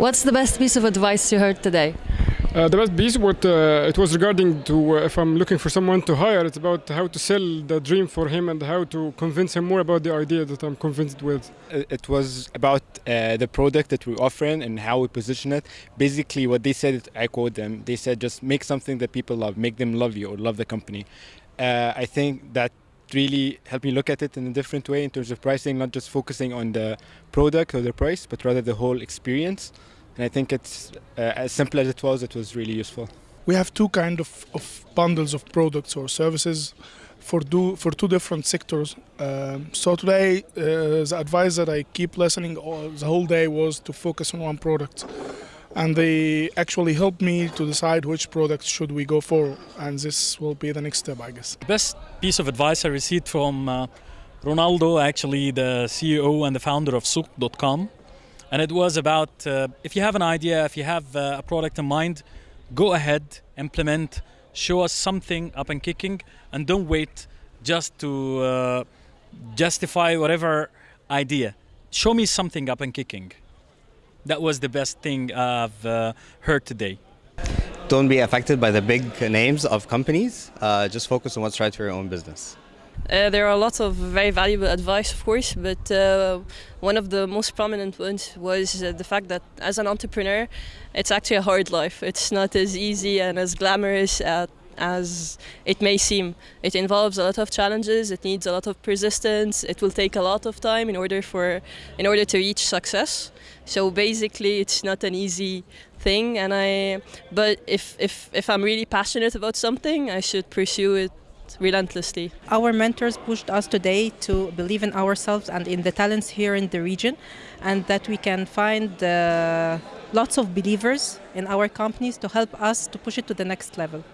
What's the best piece of advice you heard today? Uh, the best piece, what uh, it was regarding to uh, if I'm looking for someone to hire, it's about how to sell the dream for him and how to convince him more about the idea that I'm convinced with. It was about uh, the product that we're offering and how we position it. Basically, what they said, I quote them, they said just make something that people love, make them love you or love the company. Uh, I think that really helped me look at it in a different way in terms of pricing, not just focusing on the product or the price, but rather the whole experience. And I think it's uh, as simple as it was, it was really useful. We have two kind of, of bundles of products or services for do for two different sectors. Um, so today, uh, the advice that I keep listening all, the whole day was to focus on one product, and they actually helped me to decide which product should we go for, and this will be the next step, I guess. The best piece of advice I received from uh, Ronaldo, actually the CEO and the founder of Souq.com and it was about uh, if you have an idea, if you have uh, a product in mind, go ahead, implement, show us something up and kicking, and don't wait just to uh, justify whatever idea. Show me something up and kicking. That was the best thing I've uh, heard today. Don't be affected by the big names of companies. Uh, just focus on what's right for your own business. Uh, there are lots of very valuable advice, of course, but uh, one of the most prominent ones was uh, the fact that as an entrepreneur, it's actually a hard life. It's not as easy and as glamorous as it may seem. It involves a lot of challenges. It needs a lot of persistence. It will take a lot of time in order for in order to reach success. So basically, it's not an easy thing. And I, but if if if I'm really passionate about something, I should pursue it relentlessly. Our mentors pushed us today to believe in ourselves and in the talents here in the region and that we can find uh, lots of believers in our companies to help us to push it to the next level.